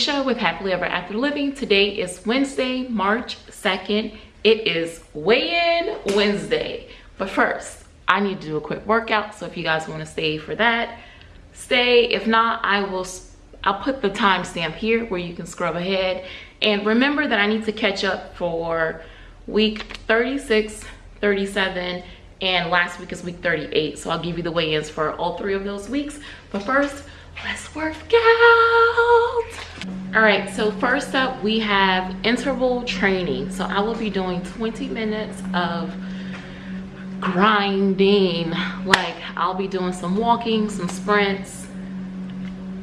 Alicia with Happily Ever After Living. Today is Wednesday, March 2nd. It is weigh-in Wednesday. But first, I need to do a quick workout. So if you guys want to stay for that, stay. If not, I will I'll put the timestamp here where you can scrub ahead. And remember that I need to catch up for week 36, 37, and last week is week 38. So I'll give you the weigh-ins for all three of those weeks. But first, let's work out all right so first up we have interval training. So i will be doing 20 minutes of grinding. Like i'll be doing some walking some sprints.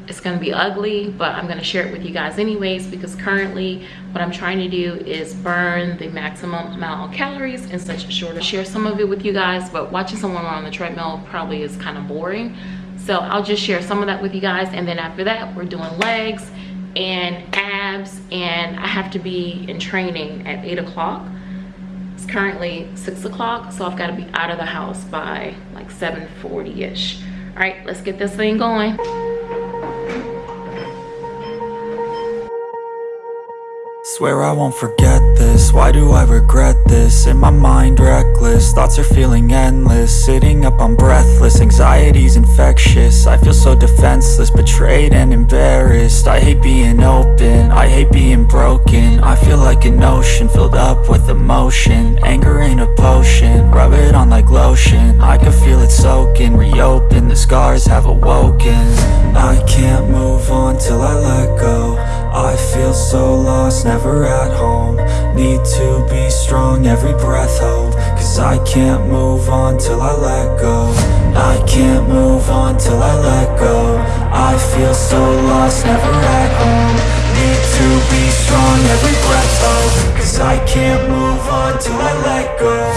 It's to be ugly but i'm to share it with you guys anyways because currently what i'm trying to do is burn the maximum amount of calories in such a short share some of it with you guys but watching someone on the treadmill probably is kind of boring so i'll just share some of that with you guys and then after that we're doing legs and abs and i have to be in training at eight o'clock. It's currently six o'clock so i've got to be out of the house by like 7 40 ish all right let's get this thing going Swear I won't forget this, why do I regret this? In my mind reckless, thoughts are feeling endless. Sitting up, I'm breathless, anxiety's infectious. I feel so defenseless, betrayed and embarrassed. I hate being open, I hate being broken. I feel like an ocean, filled up with emotion. Anger ain't a potion, rub it on like lotion. I can feel it soaking, reopen, the scars have awoken. I can't move on till I let go I feel so lost, never at home. Need to be strong, every breath hold Cause I can't move on till I let go. I can't move on till I let go. I feel so lost, never at home. Need to be strong, every breath hold Cause I can't move on till I let go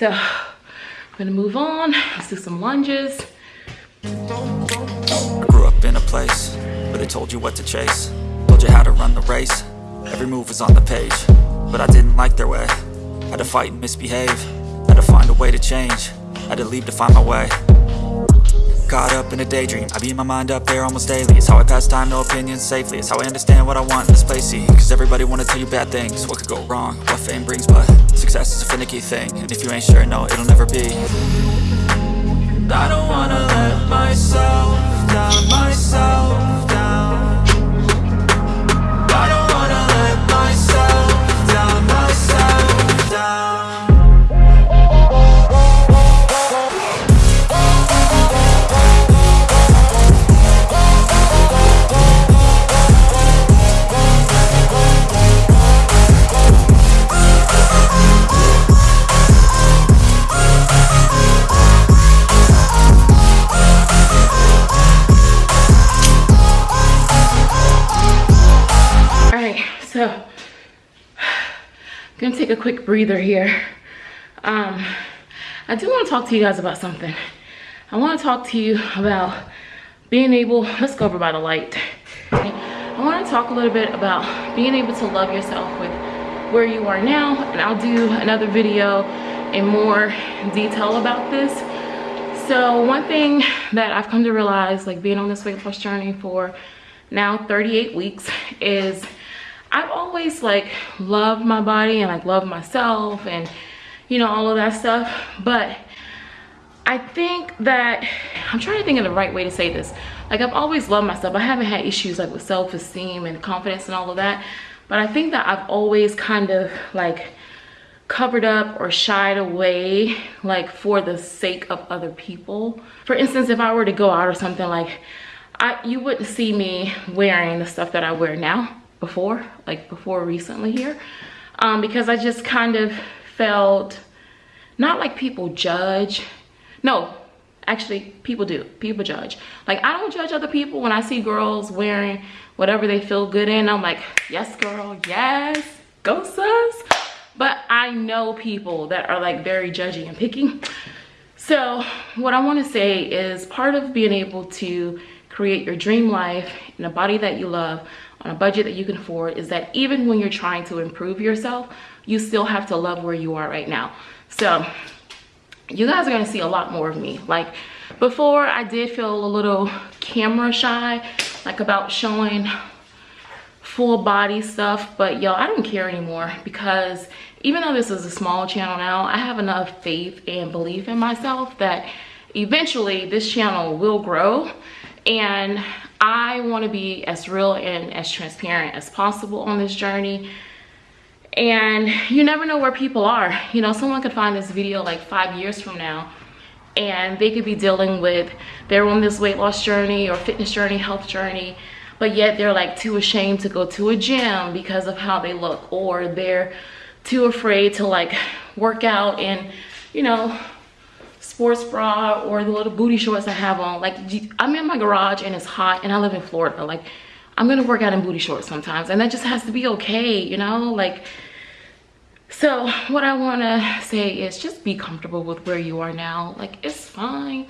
I'm gonna move on. Let's do some lunges. I grew up in a place where they told you what to chase. Told you how to run the race. Every move was on the page. But I didn't like their way. Had to fight and misbehave. Had to find a way to change. Had to leave to find my way. Caught up in a daydream. I beat my mind up there almost daily. It's how I pass time, no opinions safely. It's how I understand what I want in this place, see? Cause everybody wanna tell you bad things. What could go wrong, what fame brings But success is a finicky thing. And if you ain't sure, no, it'll never be. I don't wanna let myself down, myself down take a quick breather here. Um, I do want to talk to you guys about something. I want to talk to you about being able, let's go over by the light. I want to talk a little bit about being able to love yourself with where you are now. And I'll do another video in more detail about this. So one thing that I've come to realize, like being on this weight loss journey for now 38 weeks is I've always like loved my body and like loved myself and you know all of that stuff but I think that I'm trying to think of the right way to say this. Like I've always loved myself. I haven't had issues like with self-esteem and confidence and all of that but I think that I've always kind of like covered up or shied away like for the sake of other people. For instance if I were to go out or something like I you wouldn't see me wearing the stuff that I wear now before like before recently here um, because I just kind of felt not like people judge no actually people do people judge. Like I don't judge other people when I see girls wearing whatever they feel good in I'm like yes girl yes go sus but I know people that are like very judgy and picky. So what I want to say is part of being able to create your dream life in a body that you love on a budget that you can afford is that even when you're trying to improve yourself, you still have to love where you are right now. So you guys are gonna see a lot more of me. Like before I did feel a little camera shy, like about showing full body stuff, but y'all, I don't care anymore because even though this is a small channel now, I have enough faith and belief in myself that eventually this channel will grow and I want to be as real and as transparent as possible on this journey. And you never know where people are. You know, someone could find this video like five years from now and they could be dealing with, they're on this weight loss journey or fitness journey, health journey, but yet they're like too ashamed to go to a gym because of how they look or they're too afraid to like work out and, you know, sports bra or the little booty shorts I have on. Like I'm in my garage and it's hot and I live in Florida. Like I'm gonna work out in booty shorts sometimes and that just has to be okay, you know? Like, so what I wanna say is just be comfortable with where you are now. Like it's fine,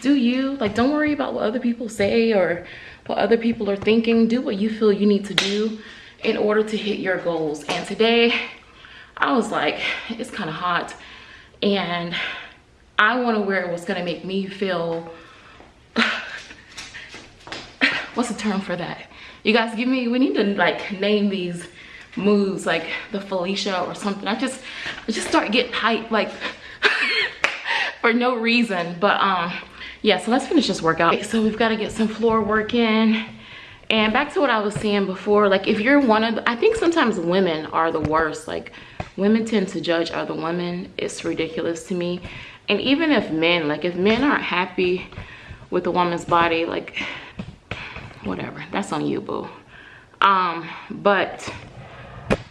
do you? Like don't worry about what other people say or what other people are thinking. Do what you feel you need to do in order to hit your goals. And today I was like, it's kind of hot and I want to wear what's going to make me feel what's the term for that? You guys give me we need to like name these moves like the Felicia or something. I just I just start getting hype like for no reason but um yeah so let's finish this workout. Okay, so we've got to get some floor work in. And back to what I was saying before like if you're one of the, I think sometimes women are the worst. Like women tend to judge other women. It's ridiculous to me and even if men like if men aren't happy with a woman's body like whatever. That's on you boo. Um but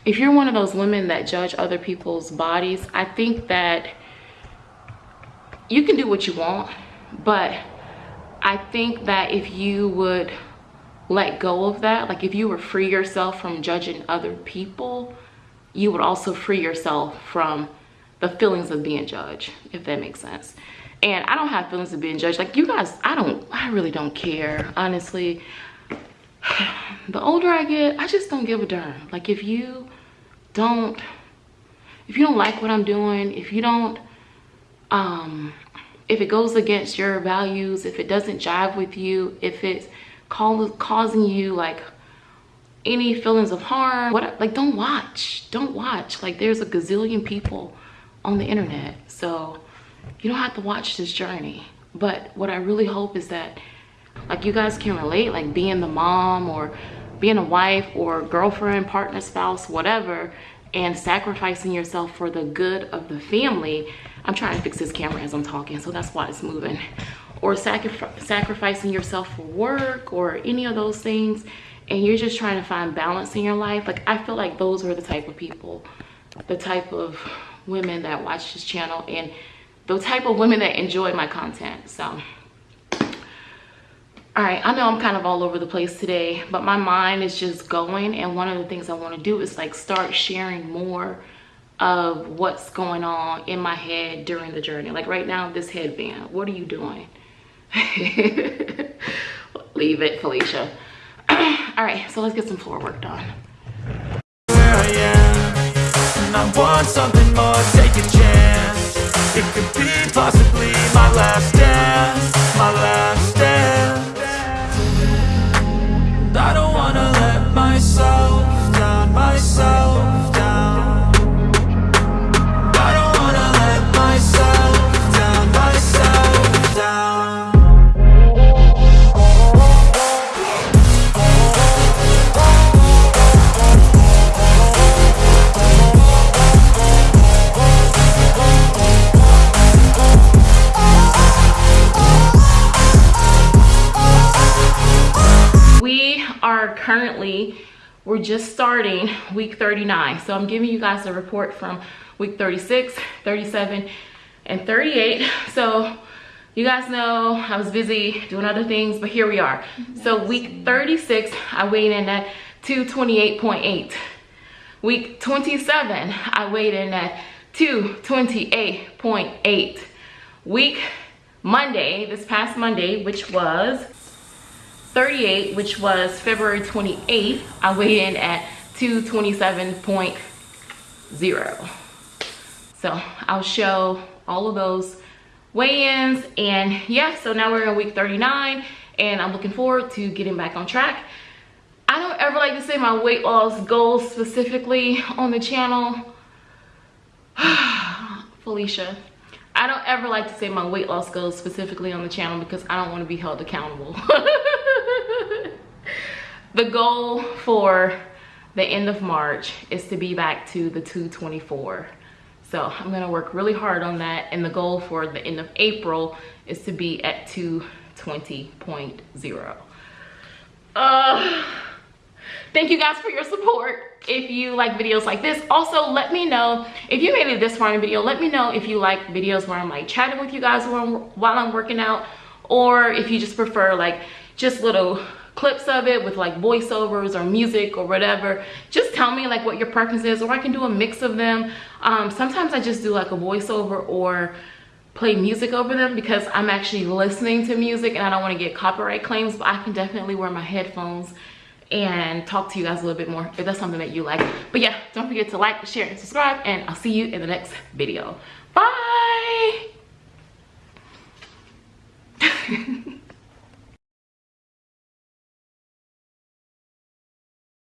if you're one of those women that judge other people's bodies i think that you can do what you want. But i think that if you would let go of that like if you were free yourself from judging other people you would also free yourself from the feelings of being judged, if that makes sense. And I don't have feelings of being judged. Like you guys, I don't, I really don't care, honestly. The older I get, I just don't give a darn. Like if you don't, if you don't like what I'm doing, if you don't, um, if it goes against your values, if it doesn't jive with you, if it's causing you like any feelings of harm, what, like don't watch, don't watch. Like there's a gazillion people on the internet. So you don't have to watch this journey. But what I really hope is that like you guys can relate, like being the mom or being a wife or girlfriend, partner, spouse, whatever, and sacrificing yourself for the good of the family. I'm trying to fix this camera as I'm talking, so that's why it's moving. Or sacri sacrificing yourself for work or any of those things, and you're just trying to find balance in your life. Like, I feel like those are the type of people, the type of women that watch this channel and the type of women that enjoy my content so all right i know i'm kind of all over the place today but my mind is just going and one of the things i want to do is like start sharing more of what's going on in my head during the journey. Like right now, this headband, what are you doing? Leave it, Felicia. All right, so let's get some floor work done. I want something more, take a chance. It could be possibly my last currently we're just starting week 39 so i'm giving you guys a report from week 36 37 and 38 so you guys know i was busy doing other things but here we are. So week 36 i weighed in at 228.8 week 27 i weighed in at 228.8 week monday this past monday which was 38, which was February 28th, I weighed in at 227.0. So I'll show all of those weigh-ins and yeah, so now we're in week 39 and I'm looking forward to getting back on track. I don't ever like to say my weight loss goals specifically on the channel. Felicia, I don't ever like to say my weight loss goals specifically on the channel because I don't want to be held accountable. the goal for the end of March is to be back to the 224. So I'm gonna work really hard on that. And the goal for the end of April is to be at 220.0. Uh, thank you guys for your support if you like videos like this also let me know if you made it this far in the video let me know if you like videos where i'm like chatting with you guys while I'm, while I'm working out or if you just prefer like just little clips of it with like voiceovers or music or whatever. Just tell me like what your preference is or i can do a mix of them. Um, sometimes i just do like a voiceover or play music over them because i'm actually listening to music and i don't want to get copyright claims but i can definitely wear my headphones and talk to you guys a little bit more if that's something that you like. But yeah don't forget to like share and subscribe and i'll see you in the next video. Bye!